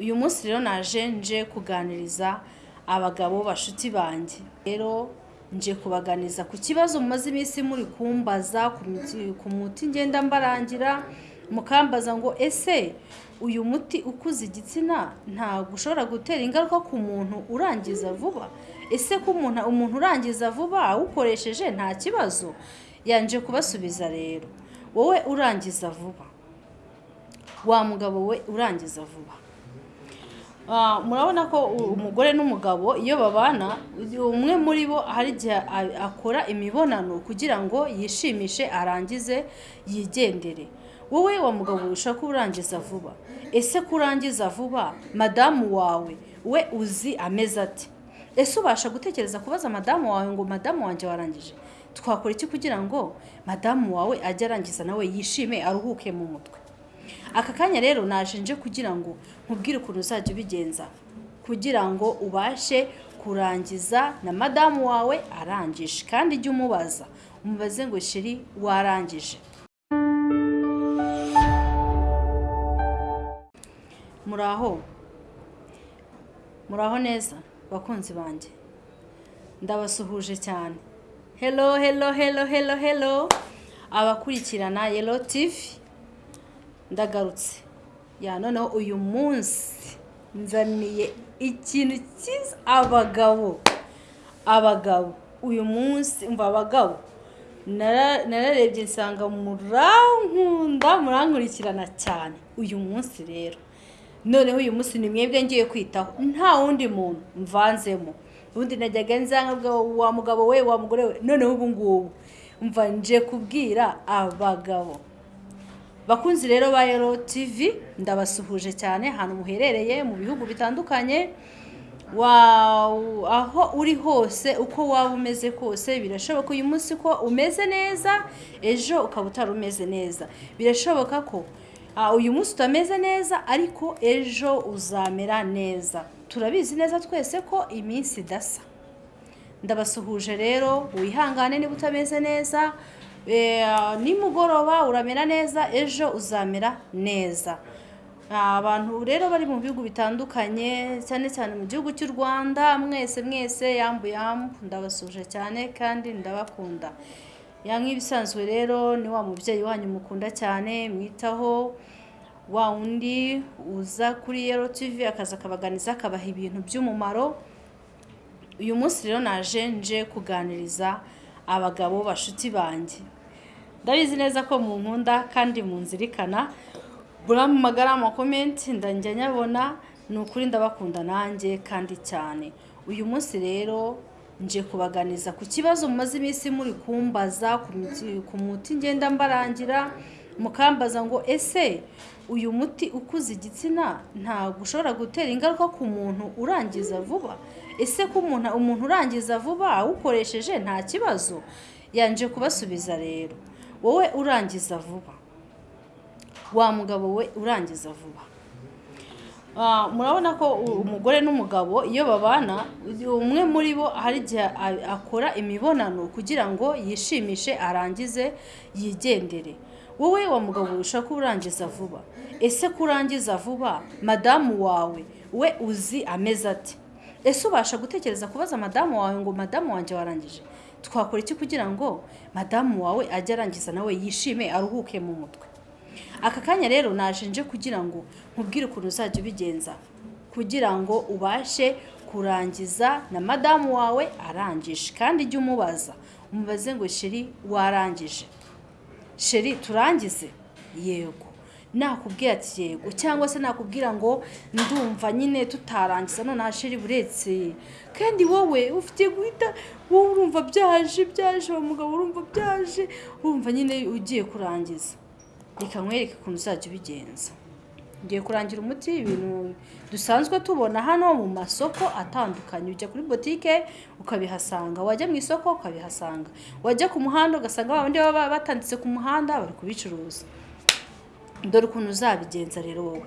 uyu munsi rero naje nje kuganiriza abagabo bashuti banjye. Rero nje kubaganiza ku kibazo mumaze iminsi muri kumbaza ku muti ngenda mbarangira mukambaza ngo ese uyu muti ukuza igitsina ntabwo ushobora gutera ingaruka ku muntu urangiza vuba? Ese ko umuntu urangiza vuba awukoresheje nta kibazo? Yanje kubasubiza rero wowe urangiza vuba. Wa mugabo we urangiza vuba. Murabona ko umugore n'umugabo iyo babana umwe muri bo hari igihe akora imibonano kugira ngo yishimishe arangize yigendere. Wowe wa mugabo ushaka urangiza vuba. Ese ko urangiza vuba madamu wawe we uzi ameze ati ese ubasha gutekereza kubaza madamu wawe ngo madamu wanjye warangije? Twakora iki kugira ngo madamu wawe ajye arangiza nawe yishime aruhuke mu mutwe? Aka kanya rero naje nje kugira ngo nkubwire ukuntu uzajya ubigenza. Kugira ngo ubashe kurangiza na madamu wawe arangije. Kandi ujye umubaza umubaze ngo shiri warangije. Muraho muraho neza? Bakunzi banjye? Ndabasuhuje cyane. Hello hello hello hello hello. Abakurikirana yelo tivi ndagarutse. Ya noneho uyu munsi nzaniye ikintu cyiza abagabo. Abagabo uyu munsi mva abagabo. Nara- nararebye nsanga murankunda murankurikirana cyane. Uyu munsi rero noneho uyu munsi ni mwebwe ngiye kwitaho. Nta wundi muntu mvanzemo. Ubundi najyaga nzanga wa mugabo we wa mugore we. Noneho ubu ngubu mva nje kubwira abagabo. Bakunzi rero ba Yero TV ndabasuhuje cyane ahantu muherereye mu bihugu bitandukanye. Aho uri hose uko waba umeze kose birashoboka uyu munsi ko umeze neza ejo ukaba utari umeze neza. Birashoboka ko uyu munsi utameze neza ariko ejo uzamera neza. Turabizi neza twese ko iminsi idasa. Ndabasuhuje rero wihangane niba utameze neza nimugoroba uramera neza ejo uzamera neza. Abantu rero bari mu bihugu bitandukanye cyane cyane mu gihugu cy'u rwanda mwese mwese yambu yambu ndabasuje cyane kandi ndabakunda. Nk'ibisanzwe rero ni wa mubyeyi wanyu mukunda cyane mwitaho. Wa wundi uza kuri yero tv akaza akabaganiza akabaha ibintu by'umumaro. Uyu munsi rero naje nje kuganiriza abagabo bashuti banjye. Ndabizi neza ko mu nkunda kandi munzirikana. Muramamagara amakomenti ndajya nyabona ni ukuri ndabakunda nanjye kandi cyane. Uyu munsi rero nje kubaganiza ku kibazo mumaze iminsi muri kumbaza ku muti ngenda mbarangira mukambaza ngo ese uyu muti ukuza igitsina ntabwo ushobora gutera ingaruka ku muntu urangiza vuba? Ese ko umuntu umuntu urangiza vuba awukoresheje nta kibazo? Yanje kubasubiza rero. Wowe urangiza vuba. Wa mugabo we urangiza vuba. Ah, murabona ko umugore n'umugabo iyo babana umwe muri bo hari igihe akora imibonano kugira ngo yishimishe arangize yigendere. Wowe wa mugabo ushaka urangiza vuba. Ese ko urangiza vuba madamu wawe we uzi ameze ati ese ubasha gutekereza kubaza madamu wawe ngo madamu wanjye warangije? Twakora iki kugira ngo madamu wawe ajye arangiza nawe yishime aruhuke mu mutwe? Aka kanya rero naje nje kugira ngo nkubwire ukuntu uzajya ubigenza. Kugira ngo ubashe kurangiza na madamu wawe arangije. Kandi ujye umubaza umubaze ngo sheri warangije? Sheri turangize. Yego. Nakubwira ati yego cyangwa se nakubwira ngo ndumva nyine tutarangiza noneho sheri buretse. Kandi wowe ufite guhita wowe urumva byaje byaje uwo mugabo urumva byaje urumva nyine ugiye kurangiza. Reka nkwereke ukuntu uzajya ubigenza. Ngiye kurangira umuti ibintu dusanzwe tubona hano mu masoko atandukanye. Ujya kuri botike ukabihasanga. Wajya mu isoko ukabihasanga. Wajya ku muhanda ugasanga ba bandi baba batanditse ku muhanda bari kubicuruza. Dore ukuntu uzabigenza rero wowe.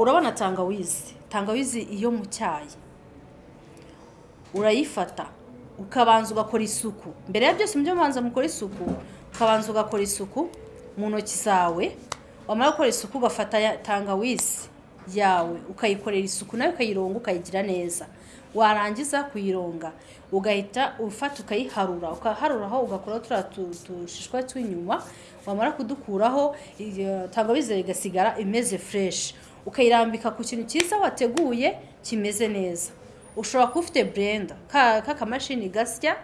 Urabona tangawizi? Tangawizi iyo mu cyayi. Urayifata ukabanza ugakora isuku. Mbere ya byose mujye mubanza mukora isuku ukabanza ugakora isuku mu ntoki zawe. Wamara gukora isuku ugafata tangawizi yawe ukayikorera isuku nawe ukayironga ukayigira neza. Warangiza kuyironga ugahita ufata ukayiharura. Ukaharuraho ugakuraho turiya tu- tushishwa tw'inyuma wamara kudukuraho tangawizi igasigara imeze fureshi ukayirambika ku kintu cyiza wateguye kimeze neza. Ushobora kuba ufite burenda k'akamashini gasya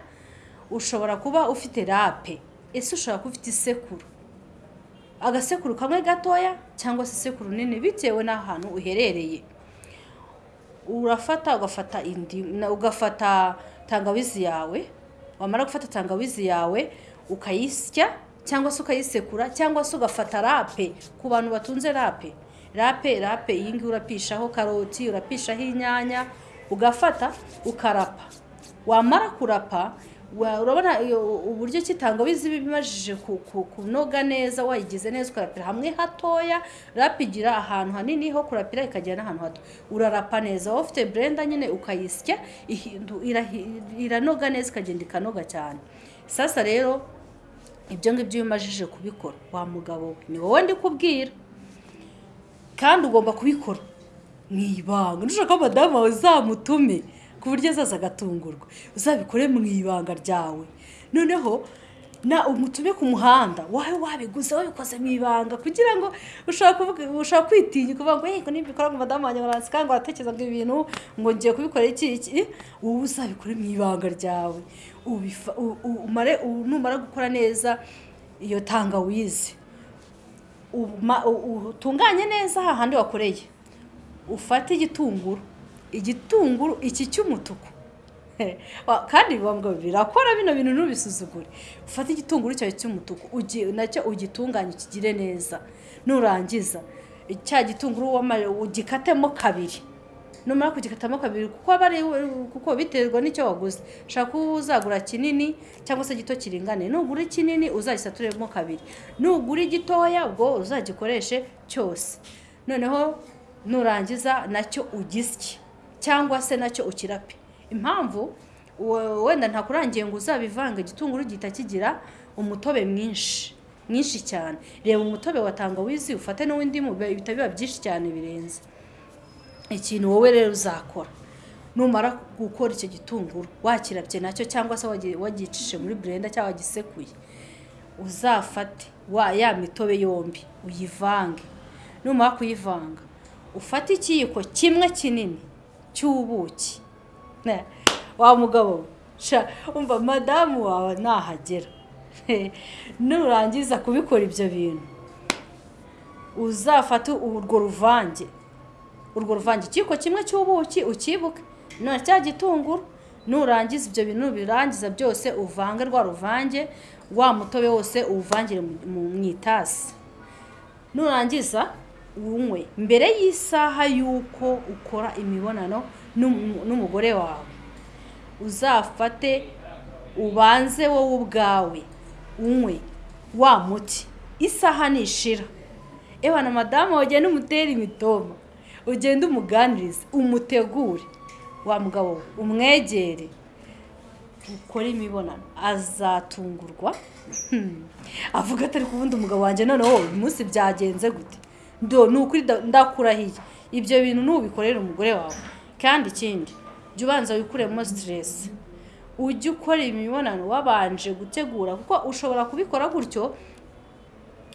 ushobora kuba ufite rape. Ese ushobora kuba ufite isekuru? Agasekuru kamwe gatoya cyangwa se isekuru nini bitewe n'ahantu uherereye. Urafata ugafata indi ugafata tangawizi yawe wamara gufata tangawizi yawe ukayisya cyangwa se ukayisekura cyangwa se ugafata rape ku bantu batunze rape. Rape rape iyi ngiyi urapishaho karoti urapishaho inyanya ugafata ukarapa. Wamara kurapa urabona uburyo ki tangawizi iba imajije ku- ku- kunoga neza wayigize neza ukarapira hamwe hatoya rapa igira ahantu hanini ho kurapira ikagera n'ahantu hato. Urarapa neza waba ufite blender nyine ukayisya iranoga neza ikagenda ikanoga cyane. Sasa rero ibyo ngibyo iyo umajije kubikora. Wa mugabo we ni wowe ndi kubwira kandi ugomba kubikora. Mu ibanga. Nushaka ko madamu wawe uzamutume ku buryo azaza agatungurwa. Uzabikore mu ibanga ryawe. Noneho na umutume ku muhanda. Wawe wabiguze wabikoze mu ibanga kugira ngo ushobora kwitinya ukavuga ngo yego nibikora ngo madamu wanjye baransika ngo aratekereza ngo ibintu ngo ngiye kubikora iki iki. Wowe uzabikore mu ibanga ryawe. Umare numara gukora neza iyo tangawizi. Utunganye neza hahandi wakoreye. Ufate igitunguru. Igitunguru iki cy'umutuku. Kandi biba birakora bino bintu ntubisuzugure. Ufate igitunguru cyawe cy'umutuku na cyo ugitunganye ukigire neza. Nurangiza. Cya gitunguru ugikatemo kabiri. Numara kugikatamo kabiri kuko aba ari kuko biterwa n'icyo waguze. Ushaka ko uzagura kinini cyangwa se gito kiringaniye. Nugura ikinini uzagisaturemo kabiri. Nugura igitoya ubwo uzagikoreshe cyose. Noneho nurangiza na cyo ugisye. Cyangwa se na cyo ukirape impamvu we- wenda ntakurangiye ngo uzabivanga igitunguru gihita kigira umutobe mwinshi mwinshi cyane. Reba umutobe wa tangawizi ufate n'uw'indimu bihita biba byinshi cyane birenze. Ikintu wowe rero uzakora numara gukora icyo gitunguru wakirabye na cyo cyangwa se wagi- wagicishije muri blender cyangwa wagisekuye uzafate ya mitobe yombi uyivange. Numara kuyivanga ufate ikiyiko kimwe kinini cy'ubuki wa mugabo umva madamu wawe nahagera nurangiza kubikora ibyo bintu uzafate urwo ruvange urwo ruvange ikiyiko kimwe cy'ubuki ukibuke none cya gitunguru nurangiza ibyo bintu birangiza byose uvange rwa ruvange wa mutobe wose uwuvangire mu itasi nurangiza unywe. Mbere y'isaha y'uko ukora imibonano n'umu- n'umugore wawe uzafate ubanze wowe ubwawe unywe wa muti. Isaha nishira. Ewa na madamu ugenda umutera imitoma ugenda umuganirize umutegure. Wa mugabo we umwegere ukore imibonano. Azatungurwa? Hmm. avuga atari kubundi umugabo wanjye noneho uyu munsi byagenze gute? Ni ukuri da- ndakurahiye. Ibyo bintu nubikorera umugore wawe. Kandi ikindi jya ubanza wikuremo siteresi ujye ukora imibonano wabanje gutegura kuko ushobora kubikora gutyo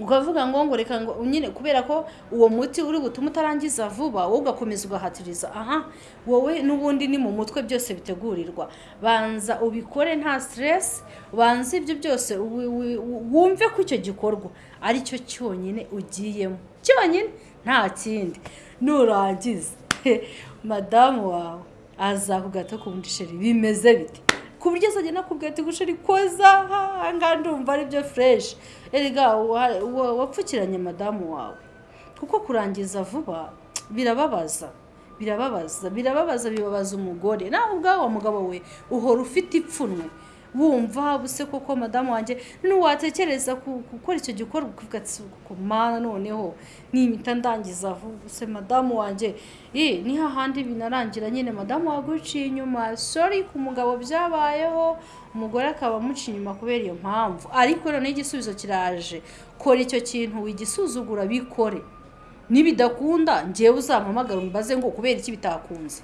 ukavuga ngo ngo reka ngo nyine kubera ko uwo muti uri butume utarangiza vuba wowe ugakomeza ugahatiriza. Aha wowe n'ubundi ni mu mutwe byose bitegurirwa. Banza ubikore nta stress banza ibyo byose wumve ko icyo gikorwa ari cyo cyonyine ugiyemo. Cyonyine? Nta kindi. Nurangiza madamu wawe azakugato ku bundi sheri. Bimeze bite? Ku buryo azagenda akubwira ati gusheri koza ahangaha ndumva ari byo fureshi erega wa- wa- wapfukiranye madamu wawe. Kuko kurangiza vuba birababaza birababaza birababaza bibabaza umugore. Nawe ubwawe wa mugabo we uhora ufite ipfunwe. Wumva buse koko madamu wanjye none watekereza ku- gukora icyo gikorwa ukavuga ati mana noneho nimita ndangiza vuba se madamu wanjye. Eh ni hahandi binarangira nyine madamu waguciye inyuma. Sorry ku mugabo byabayeho. Umugore akaba amuca inyuma kubera iyo mpamvu. Ariko noneho igisubizo kiraje. Kora icyo kintu wigisuzugura bikore. Nibidakunda ngewe uzampamagara umbaze ngo kubera iki bitakunze.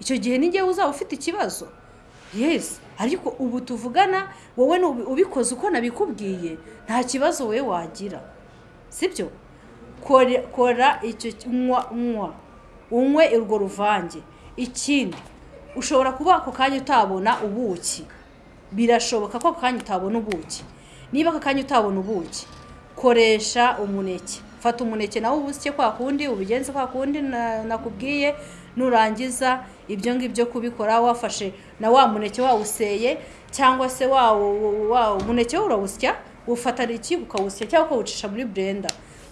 Icyo gihe ni ngewe uzaba ufite ikibazo. Yesi ariko ubu tuvugana wowe ubikoze uko nabikubwiye nta kibazo wowe wagira. Sibyo? Kora icyo nywa nywa unywe urwo ruvange. Ikindi ushobora kuba ako kanya utabona ubuki. Birashoboka ko ako kanya utabona ubuki. Niba ako kanya utabona ubuki koresha umuneke. Fata umuneke nawe ubusye kwa kundi ubigenze kwa kundi na- nakubwiye nurangiza ibyo ngibyo kubikora wafashe na wa muneke wawuseye cyangwa se wa umuneke urawusya ufata iki ukawusya cyangwa ukawucisha muri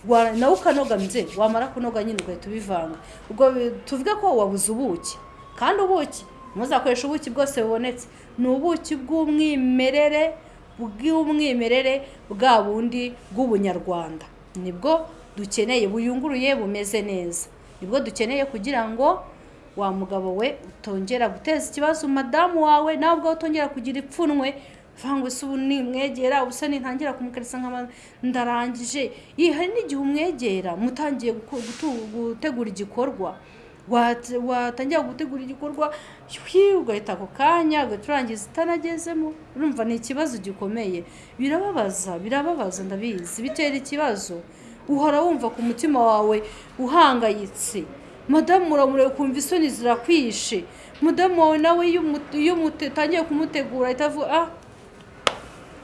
Wa- nawe ukanoga mze wamara kunoga nyine ugahita ubivanga. Ubwo tuvuge ko wabuze ubuki. Kandi ubuki muzakoresha ubuki bwose bubonetse. Ni ubuki bw'umwimerere bw'umwimerere bwa bundi bw'ubunyarwanda. Ni bwo dukeneye buyunguruye bumeze neza. Nibwo dukeneye kugira ngo wa mugabo we utongera guteza ikibazo madamu wawe nawe ubwawe utongera kugira ipfunwe. Vangwa se ubu nimwegera ubusa nintangira kumukarisa nk'ama ndarangije. Hari n'igihe umwegera mutangiye gutegura igikorwa. Watangira gutegura igikorwa ugahita ako kanya ugahita urangiza utanagezemo urumva ni ikibazo gikomeye. Birababaza birababaza ndabizi. Bitera ikibazo. Uhora wumva ku mutima wawe uhangayitse. Madamu uramureba ukumva isoni zirakwishe. Madamu wawe nawe iyo utangiye kumutegura ahita avuga ah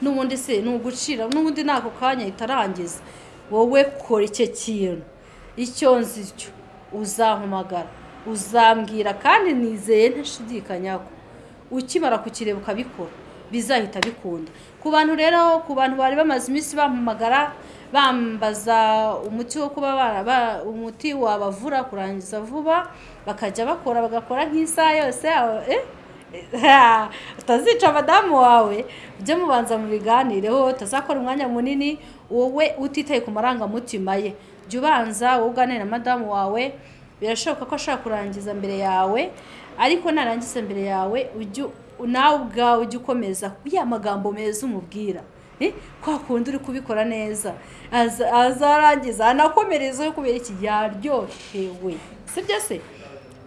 n'ubundi se ni ugucira n'ubundi ni ako kanya ahita arangiza. Wowe kora icyo kintu. Icyo nzi cyo uzampamagara. Uzambwira kandi nizeye ntashidikanya ko. Ukimara kukireba ukabikora bizahita bikunda. Ku bantu rero ku bantu bari bamaze iminsi bampamagara bambaza umuti wo kuba umuti wabavura kurangiza vuba bakajya bakora bagakora nk'isaha yose eh? utazica madamu wawe. Ujye mubanza mu biganireho utazakora umwanya munini wowe utitaye ku marangamutima ye. Jya ubanza wowe uganire na madamu wawe birashoboka ko ashobora kurangiza mbere yawe ariko narangiza mbere yawe nawe ubwawe ujye ukomeza ya magambo meza umubwira. Kwa kundi uri kubikora neza. Aza- azarangiza anakomerezeho kubera iki? Yaryohewe. Sibyo se?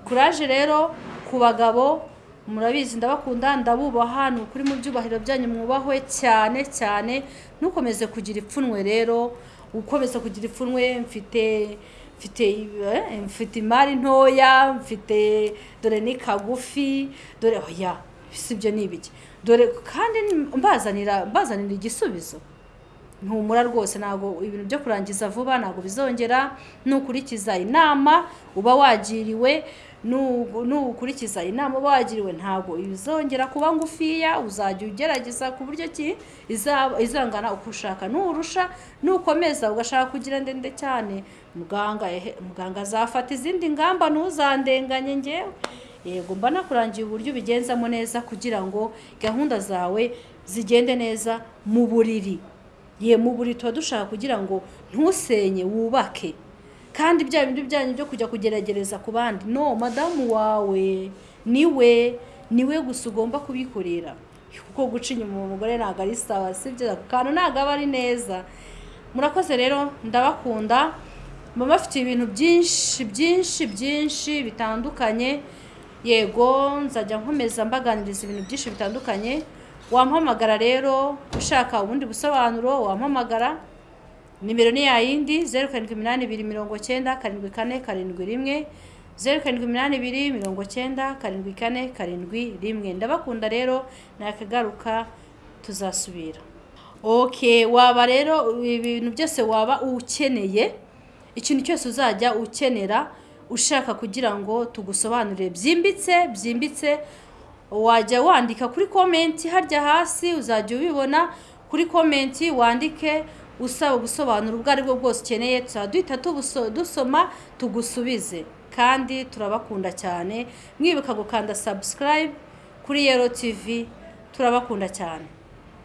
Kuraje rero ku bagabo murabizi ndabakunda ndabubaha ni ukuri mu byubahiro byanyu mwubahwe cyane cyane ntukomeze kugira ipfunwe rero ukomeza kugira ipfunwe mfite mfite eh, mfite imari ntoya mfite dore ni kagufi dore oya sibyo ni ibiki. Dore kandi mbazanira mbazanira igisubizo. Ntumura rwose ntabwo ibintu byo kurangiza vuba ntabwo bizongera. Nukurikiza inama uba wagiriwe nu- nukurikiza inama uba wagiriwe ntabwo bizongera kuba ngufiya. Uzajya ugerageza ku buryo ki izangana uko ushaka nurusha nukomeza ugashaka kugira ndende cyane. Muganga muganga azafata izindi ngamba ntuzandenganye ngewe yego mba nakurangiye uburyo ubigenzamo neza kugira ngo gahunda zawe zigende neza mu buriri. Ye mu buriri tuba dushaka kugira ngo ntusenye wubake. Kandi bya bindi byanyu byo kujya kugerageza ku bandi. No madamu wawe ni we ni we gusa ugomba kubikorera. Kuko guca inyuma umugore ntabwo ari sawa sibyo ako kantu ntabwo aba ari neza. Murakoze rero ndabakunda. Mba bafite ibintu byinshi byinshi byinshi bitandukanye. Yego nzajya nkomeza mbaganiriza ibintu byinshi bitandukanye. Wampamagara rero ushaka ubundi busobanuro wampamagara nimero ni yayindi zeru karindwi iminani ibiri mirongo cyenda karindwi kane karindwi rimwe zeru karindwi iminani ibiri mirongo cyenda karindwi kane karindwi rimwe. Ndabakunda rero nakagaruka tuzasubira. Ok waba rero ibintu byose waba ukeneye ikintu cyose uzajya ukenera ushaka kugira ngo tugusobanurire byimbitse byimbitse wajya wandika kuri komenti harya hasi uzajya ubibona kuri komenti wandike usaba ubusobanuro ubwo ari bwo bwose ukeneye tuzaba duhita dusoma tugusubize. Kandi turabakunda cyane. Mwibuka gukanda subscribe kuri yero tv turabakunda cyane.